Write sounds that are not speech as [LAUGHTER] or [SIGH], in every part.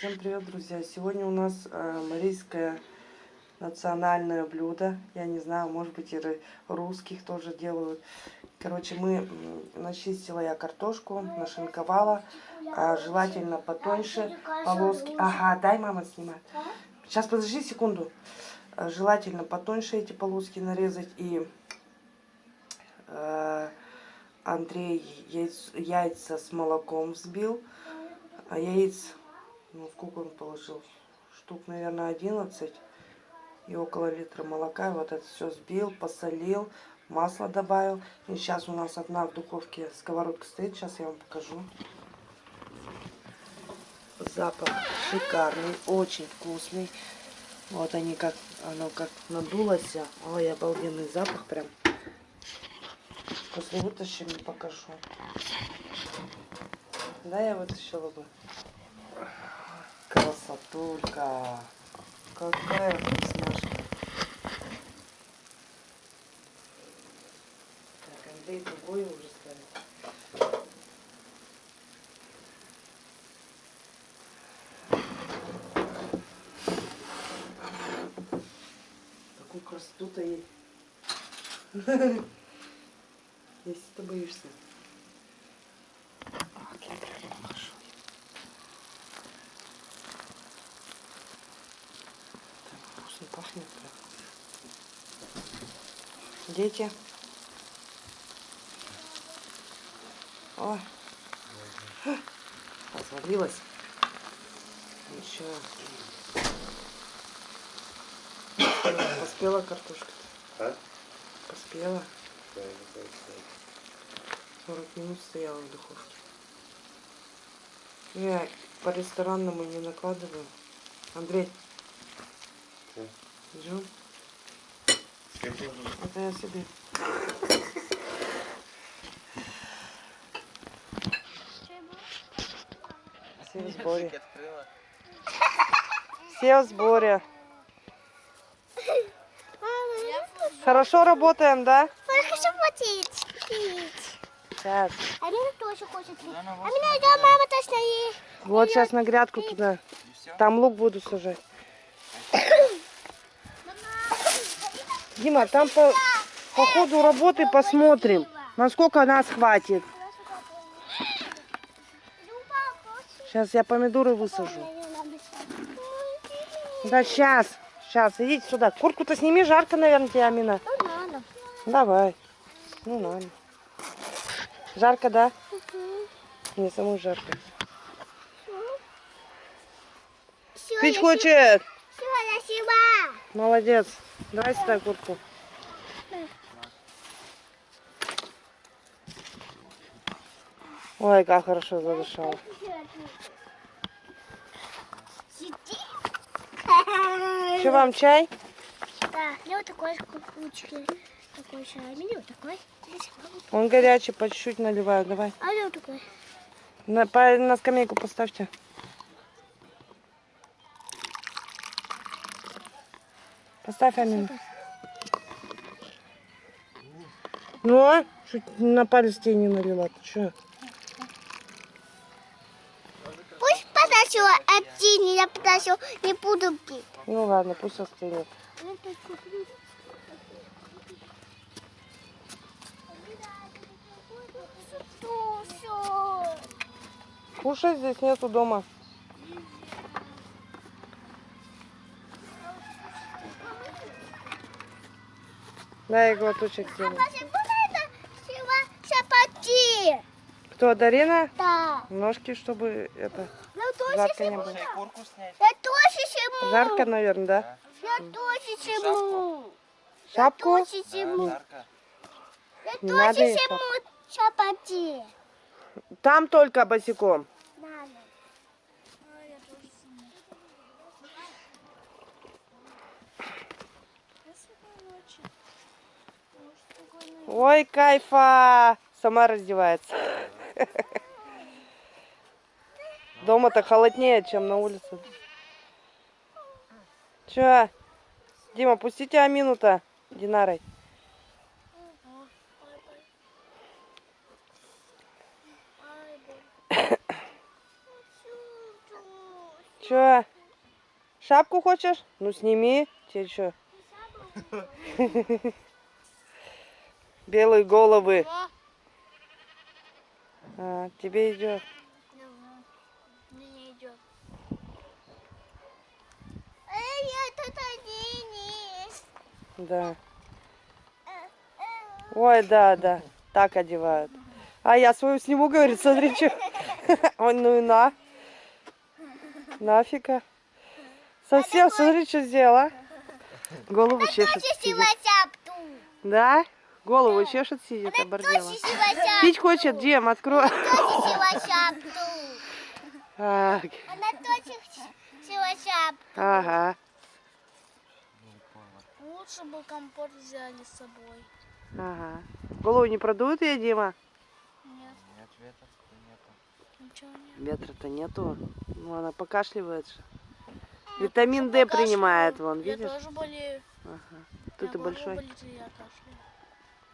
Всем привет, друзья! Сегодня у нас э, марийское национальное блюдо. Я не знаю, может быть, и русских тоже делают. Короче, мы начистила я картошку, нашинковала. Э, желательно потоньше полоски. Ага, дай мама снимать. Сейчас, подожди секунду. Э, желательно потоньше эти полоски нарезать. И э, Андрей яйца, яйца с молоком взбил. А яиц ну, сколько он положил? Штук, наверное, 11. И около литра молока. Вот это все сбил, посолил, масло добавил. И сейчас у нас одна в духовке сковородка стоит. Сейчас я вам покажу. Запах шикарный, очень вкусный. Вот они как, оно как надулось. Ой, обалденный запах прям. После вытащим покажу. Да, я вытащила бы. Красотулька. Какая вкусняшка. Так, Андрей другой уже ставит. Такую красоту-то ей. [LAUGHS] Если ты боишься. Пахнет Дети. О, развалилась. Ничего. Поспела картошка? А? Поспела. 40 минут стояла в духовке. Я по ресторанному не накладываю. Андрей. Идем. Это я себе. Все в сборе. Все в сборе. Хорошо работаем, да? Хорошо работает. Сейчас. Алина тоже хочет. А меня да, мама точно есть. Вот сейчас на грядку туда. Там лук буду сажать. Дима, там по, по ходу работы посмотрим, насколько нас хватит. Сейчас я помидоры высажу. Да сейчас, сейчас, идите сюда. Куртку-то сними, жарко, наверное, тебе, Амина. Ну. Давай. Ну, надо. Жарко, да? Мне самой жарко. Все, Пить хочет? Все, спасибо. Молодец. Давай сюда куртку. Ой, как хорошо задышала. Что вам чай? Да, я вот такой кучки. Такой чай. Мне вот такой. Он горячий, по чуть-чуть наливаю. Давай. А я вот такой. На, по, на скамейку поставьте. Поставь, Амина. Ну, а? Чуть на палец тебе не налила. Ты что? Пусть подожду один, я подожду, не буду пить. Ну ладно, пусть остынет. Кушать здесь нету дома. Дай глоточек А сделаю. чапати? Кто, Дарина? Да. Ножки, чтобы это Я тоже жарко не было. Я тоже сниму. Жарко, наверное, да? Я тоже сниму. Шапку? Я тоже сниму. Я тоже сниму чапати. Там только босиком. Надо. Ой, кайфа! Сама раздевается. Дома-то холоднее, чем на улице. Че? Дима, пустите Амину-то Динарой. Чё? Шапку хочешь? Ну сними. Тебе что? [LAUGHS] Белые головы. А, тебе идет. Мне идет. Эй, это Тадини. Да. Ой, да, да. Так одевают. А я свою сниму, говорит, смотри, что. [LAUGHS] Ой, ну и на. Нафига. Совсем, смотри, что сделала. Голову чешет. сидит. шапку. Да? Голову чешет, сидит, обордела. шапку. Пить хочет, Дем, открой. Она точно села шапку. ага, Лучше бы компот взяли с собой. ага. Голову не продует я, Дима? Нет, Нет, ветра нету. ничего нет. Ветра-то нету. Ну, она покашливает же. Витамин D принимает, вон, Я видишь? тоже болею. Ага. Горло большой. болит, я кашляю.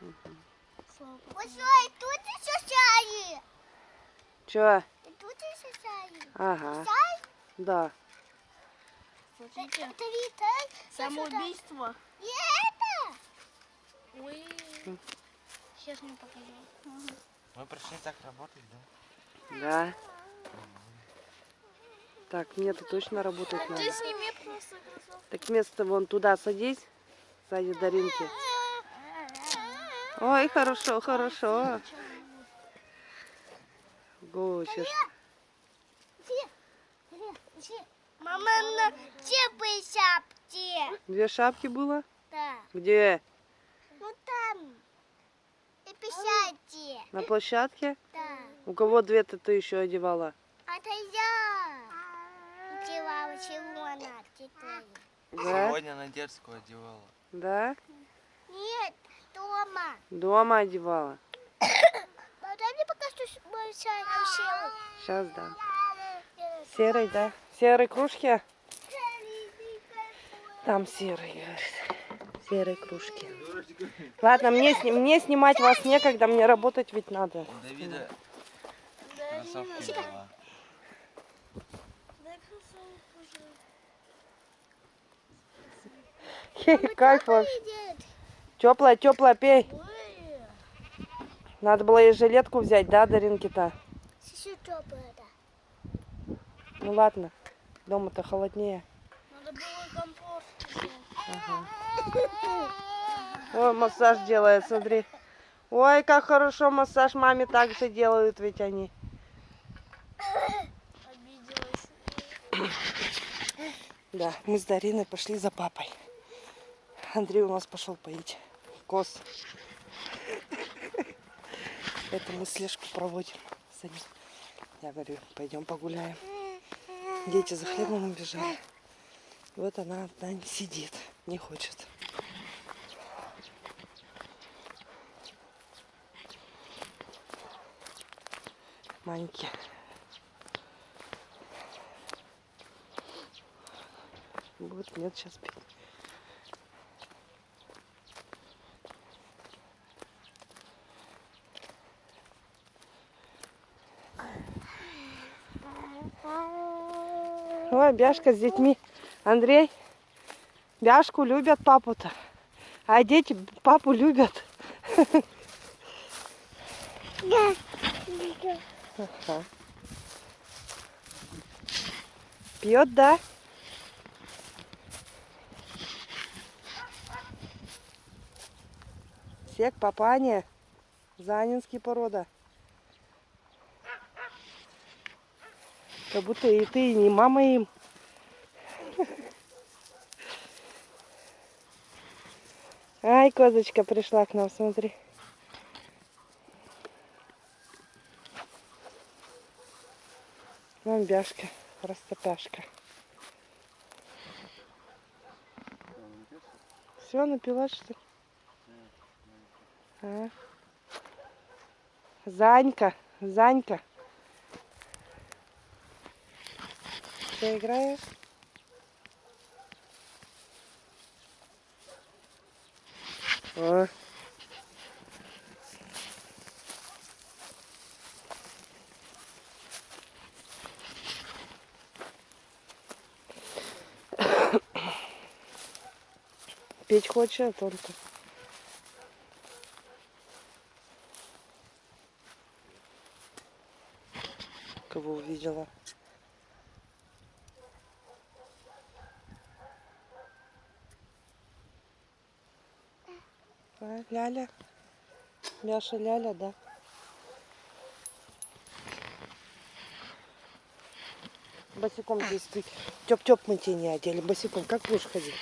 Слава богу. Ой, тут еще чай. Чё? Тут еще чай. Ага. Да. Смотрите. Это Виталь. Самоубийство. И это. Ой. Сейчас мне покажу. Мы пришли так работать, да? Да. Так, мне-то точно работать надо. Ты сними просто кроссовки. Так место вон туда садись, сзади Даринки. Ой, хорошо, хорошо. Чешет. Мама, на теплой шапке. Две шапки было? Да. Где? Ну там. И писайте. На площадке? Да. У кого две-то ты еще одевала? Это я. Делала чего она. Да? Сегодня на детскую одевала. Да? Нет, дома. Дома одевала. [COUGHS] Дай мне пока что мой чай нам Сейчас да. Серый, да? Серой кружки? Там серый, говорит. Серой кружки. Ладно, мне, сни- мне снимать вас некогда, мне работать ведь надо. Давида была. Кайф вообще. Теплая, теплая, пей. Надо было и жилетку взять, да, Даринки-то? Еще теплая, да. Ну ладно, дома-то холоднее. Надо было компот Ой, массаж делает, смотри. Ой, как хорошо массаж маме так же делают, ведь они. Обиделась. Да, мы с Дариной пошли за папой. Андрей у нас пошел поить коз. Это мы слежку проводим за ним. Я говорю, пойдем погуляем. Дети за хлебом убежали. Вот она одна сидит, не хочет. Маньки. Вот нет сейчас пить. Ой, Бяшка с детьми. Андрей, Бяшку любят папу-то. А дети папу любят. Ага. Пьет, да? Сек, папаня. Занинский порода. Как будто и ты, не мама им. Ай, козочка пришла к нам, смотри. Вон бяшка, растопяшка. Все, напилась, что ли? А? Занька, Занька. я играю. О. Петь хочет только. Кого увидела. Ляля. Мяша Ляля, да. Босиком здесь ты. Тёп-тёп мы тебе не одели. Босиком как будешь ходить?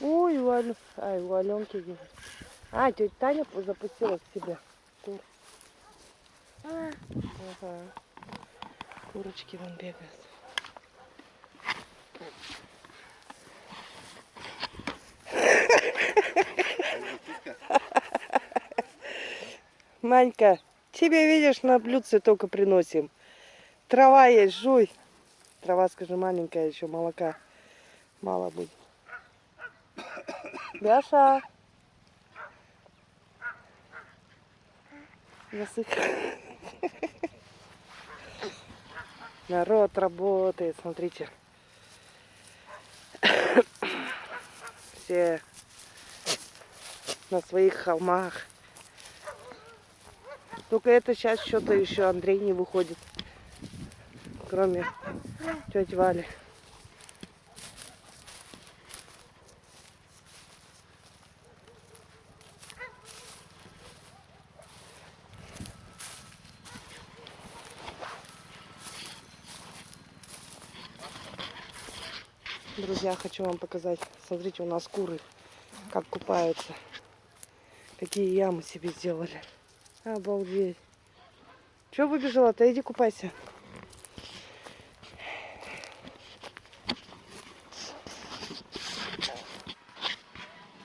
Ой, у Алё... Ай, у Аленки. А, тетя Таня запустила к себе. Кур. Ага. Курочки вон бегают. Манька, тебе, видишь, на блюдце только приносим. Трава есть, жуй. Трава, скажи, маленькая еще, молока мало будет. [COUGHS] Бяша. Засых. Народ работает, смотрите. [COUGHS] Все на своих холмах. Только это сейчас что-то еще Андрей не выходит. Кроме тети Вали. Друзья, хочу вам показать. Смотрите, у нас куры как купаются. Какие ямы себе сделали. Обалдеть. Че выбежала-то? Иди купайся.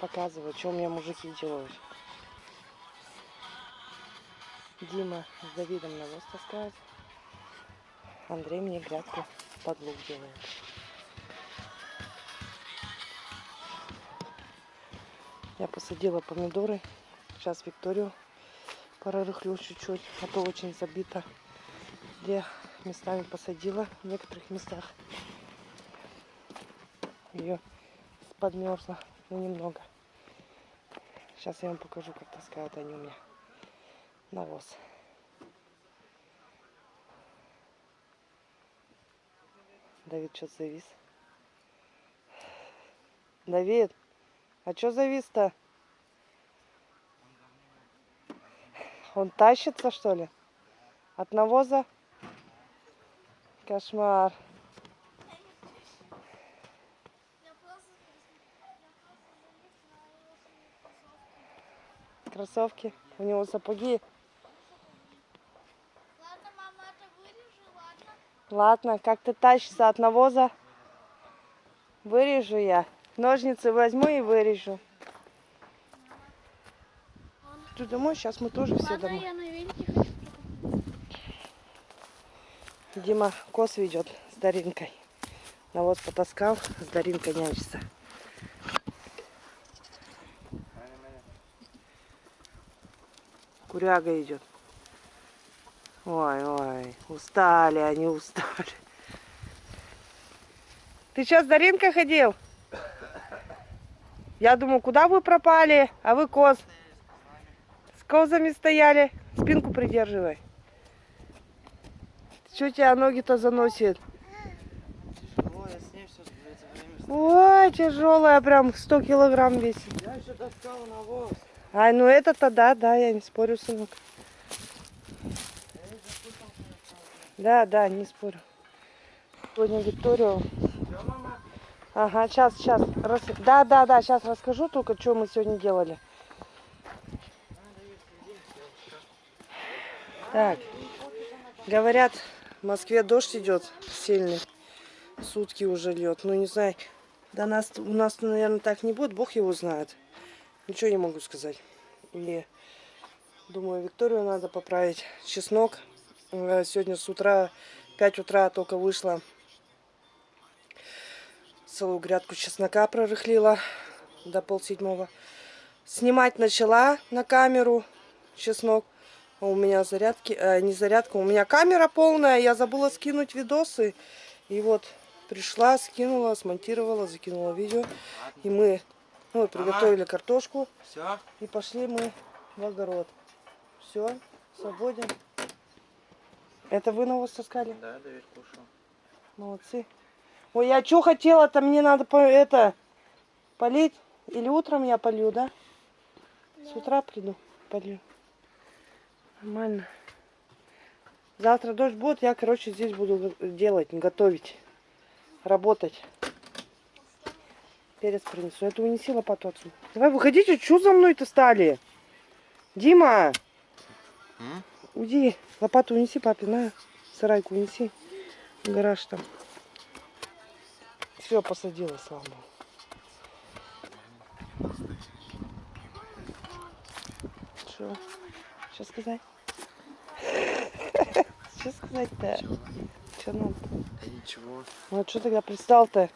Показываю, что у меня мужики делают. Дима с Давидом навоз таскает. Андрей мне грядку под лук делает. Я посадила помидоры. Сейчас Викторию прорыхлю чуть-чуть, а то очень забито. Где местами посадила, в некоторых местах ее подмерзла, но немного. Сейчас я вам покажу, как таскают они у меня навоз. Давид что завис? Давид, а что завис-то? Он тащится, что ли? От навоза? Кошмар. Кроссовки. Кроссовки. У него сапоги. Ладно, мама, это вырежу, ладно? Ладно, как ты тащишься от навоза? Вырежу я. Ножницы возьму и вырежу. Ты домой? Сейчас мы тоже все домой. Дима кос ведет с Даринкой. Навоз потаскал, с Даринкой нянчится. Куряга идет. Ой, ой, устали они, устали. Ты что, с Даринкой ходил? Я думаю, куда вы пропали? А вы коз. Козами стояли. Спинку придерживай. Что тебя ноги-то заносит? Тяжело, я с ней все Ой, тяжелая, прям 100 килограмм весит. Я еще таскал навоз. Ай, ну это-то да, да, я не спорю, сынок. Да, да, не спорю. Сегодня Викторию. Ага, сейчас, сейчас. Рас... Да, да, да, сейчас расскажу только, что мы сегодня делали. Так, говорят, в Москве дождь идет сильный. Сутки уже льет. Ну, не знаю, до нас, у нас, наверное, так не будет. Бог его знает. Ничего не могу сказать. И думаю, Викторию надо поправить. Чеснок. Э, Сегодня с утра, 5 утра только вышла. Целую грядку чеснока прорыхлила до полседьмого. Снимать начала на камеру чеснок. А У меня зарядки, э, не зарядка, у меня камера полная. Я забыла скинуть видосы. И вот пришла, скинула, смонтировала, закинула видео. И мы ну, приготовили картошку. Все? И пошли мы в огород. Все, свободен. Это вы навоз таскали? Да, Давид кушал. Молодцы. Ой, я что хотела-то, мне надо по это полить. Или утром я полью, да? С утра приду, полью. Нормально. Завтра дождь будет, я, короче, здесь буду делать, готовить, работать. Перец принесу. Это унеси лопату отсюда. Давай, выходите, что за мной-то стали? Дима! М? Уйди, лопату унеси папе, на, сарайку унеси. Гараж там. Все, посадила, слава богу. Что? Что сказать? [LAUGHS] Что сказать-то? Что надо? Да ничего. Ну а что тогда пристал-то?